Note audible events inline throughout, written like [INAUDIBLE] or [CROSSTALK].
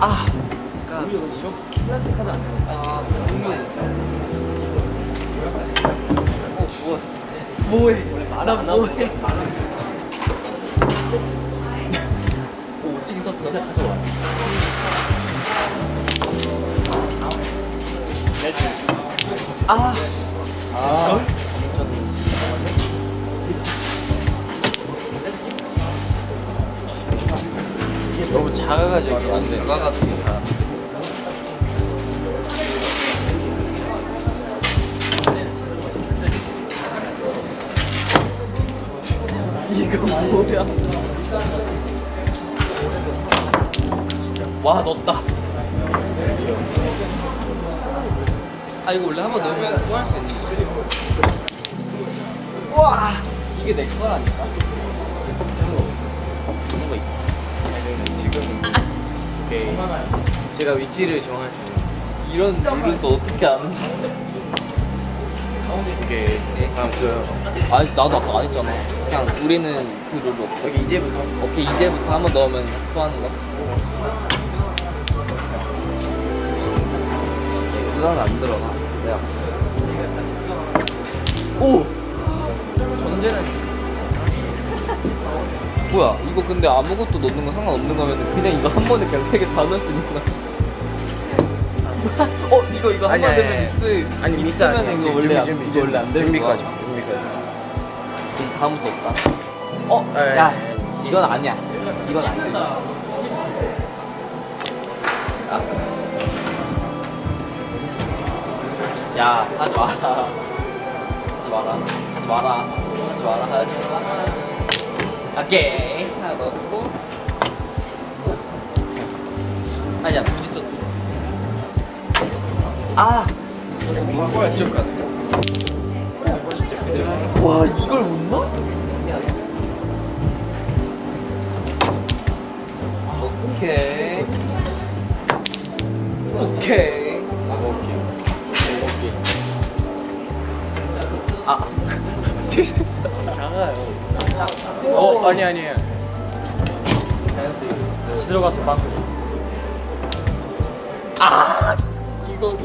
아 플라스틱 카드 안 돼. 아, 분명. 어, 뭐, 뭐해? 나 뭐해? 오, 찍긴 쳤어. 진짜 가져와. 아, 아. 너 작아가지고 안 돼. 작아가지고. [LAUGHS] 이거 뭐야? 와 넣었다. 아 이거 원래 한번 넣으면 또할수 있는 거야? 와 이게 내 거라니까. 그런 거 있어. 지금 오케이. 제가 위치를 정했어요. 이런 룰은 또 어떻게 아는 거야? 이게 다음 줘요. 아니 나도 아까 안 했잖아. 그냥 우리는 그 룰로 여기 이제부터 오케이 이제부터 한번 넣으면 또 하는 거. 그건 안 들어가. 내가 오 전제는 뭐야 이거 근데 아무것도 넣는 거 상관없는 거면 그냥 이거 한 번에 그냥 세 개 다 넣을 수 있는 거야. [LAUGHS] 어 이거 이거 한 번 되면 아니. 미스 아니 미스 아니야. 이거 원래 안- 준비, 이거 원래 안 되는 거야. 준비까지. 준비까지. 이제 다음부터 없다. 어? 에이. 야, 이건 아니야. 이건 아니야. 야, 하지 마라. 하지 마라. 하지 마라. 하지 마라. 하지 마라. 오케이. 하나 넣고. 아니야, 부딪혔 아! 쪽 가네. 와, 이걸 못 넣어? 오케이. 오케이. 아, [LAUGHS] 실수했어. 작아요. 어 아니 아니에요. 다시 들어가서 빵. 아, 이거를.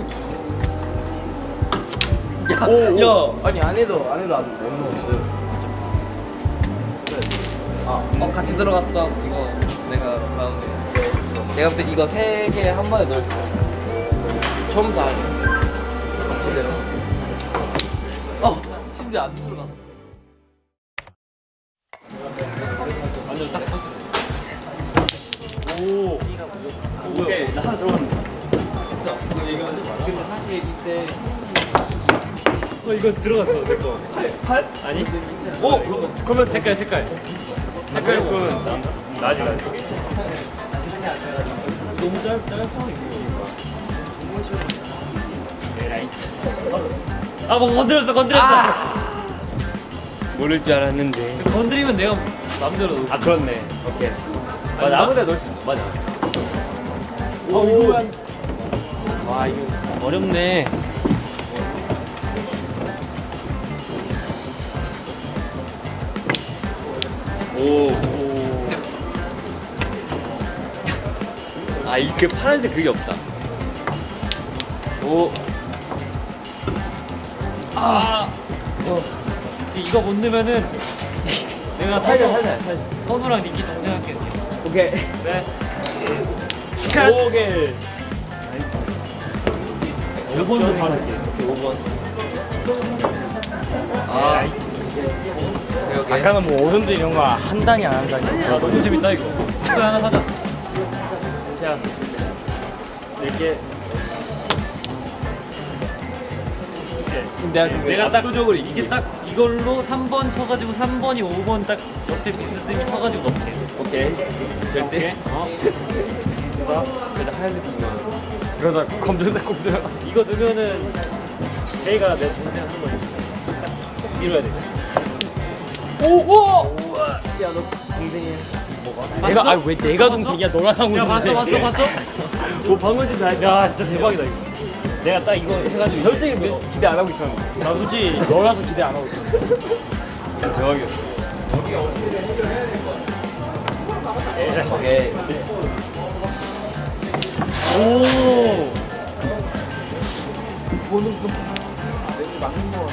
야, 오, 야. 아니 안 해도 안 해도 안 넣었어요. 아, 어, 같이 들어갔어. 이거 내가 가운데. 내가 볼때 이거 세 개 한 번에 넣을 수 있어. 처음부터 아니야. 제대로. 어, 심지어 안 들어갔어. 오. 오케이 나 들어갔네. 진짜. 이거 근데 사실 이때 어 이거 들어갔어 내 거. 팔? 아니? 오 그러면 색깔 색깔. 색깔 그건 나지 나지. 너무 짧 짧아 이거. 아뭐 건드렸어 건드렸어. 모를 줄 알았는데. 건드리면 내가 마음대로. 아 그렇네. 오케이. 맞아 아무데나 넣을 수 있어. 맞아. 어 이거 와 이거 어렵네. 오. 아, 이그 파란색 그게 없다. 오. 아. 어. 이거 못 넣으면은 [LAUGHS] 내가 살살 살살. 선우랑 니키 동생할게. 오케이. 네. 오케이. 5번도 바를게. 오케이, 5번. 아, 아까는 뭐 오른도 이런 거한 단이 안 한다니. 야, 너무 재밌다 이거. 이거 하나 사자. 자, 이렇게. 내가 내가 딱 압도적으로 이게 딱 이걸로 3번 쳐가지고 3번이 5번 딱 옆에 비스듬히 쳐가지고 넣게. 오케이. 절대. 어. 그래도 하얀색 이거. 그러다 검정색 꼭 들어. 이거 넣으면은 제이가 내 동생 하는 거니까 딱 밀어야 돼. 오! 오! 야, 너 동생이 내가 아왜 내가 동생이야 너랑 하고 야 있는데. 봤어 봤어 봤어? [LAUGHS] 뭐 방금 좀 잘. 야 진짜 대박이다 이거. 내가 딱 이거 해가지고 솔직히 뭐 기대 안 하고 있었는데. 나 솔직히 너라서 기대 안 하고 있었는데. 대박이었어. 오케이. 오.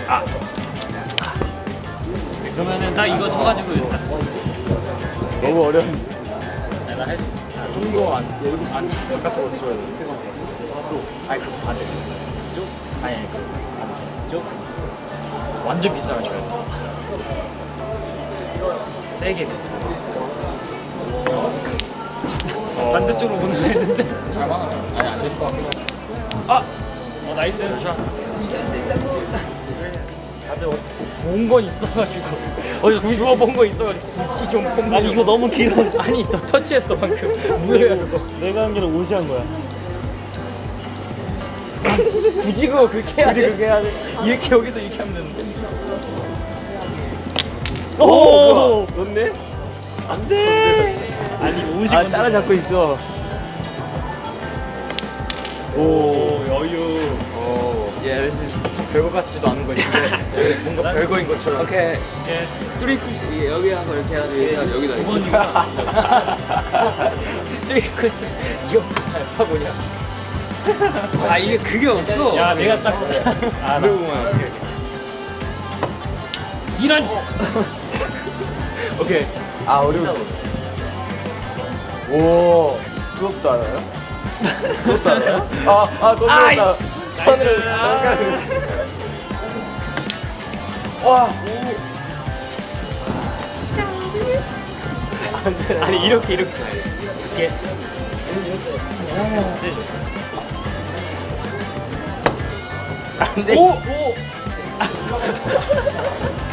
아. 그러면은 딱 이거 쳐가지고 딱 너무 어려운. 좀더 안, 여기 안 바깥쪽으로 치워야 돼. 아니, 그 반대쪽. 아니, 아니, 그 반대쪽. 완전 비싸게 쳐야 돼. 세게 됐어. [LAUGHS] 반대쪽으로 보내야 되는데. 잘 맞으면 아니 안 되실 것 같고. 아! 어, 나이스. 샷. 다들 본 건 있어가지고 어디서 주워본 거 있어가지고 굳이 좀 폼. 아니 이거 너무 길어. 아니 너 터치했어 방금. 뭐야 그거. 내가 한 게는 오시한 거야. 굳이 그거 그렇게 해야 돼. 그렇게 해야 돼. 이렇게 여기서 이렇게 하면 되는데. 오! 좋네. 안 돼! 아니 오십 아, 따라잡고 있어. 오 여유. 오. 예, 별거 같지도 않은 건데 [LAUGHS] 뭔가 별거인 것처럼. 오케이. 예. 트리크스 여기 하고 이렇게 해가지고 해가지고 여기다. 두 이렇게. 번이구나. [LAUGHS] 트리크스 이거 잘 파고냐? 아 이게 그게 없어. 야 내가 딱. 아, 나- 그러구만. 오케이. 이런. 오케이. 아, 어려워. 오, 그것도 알아요? 그것도 알아요? 아, 아, 그것도 아이. 알아. nice. 와, 아니 이렇게 이렇게. 이렇게. 안 돼. 오! 오! [LAUGHS]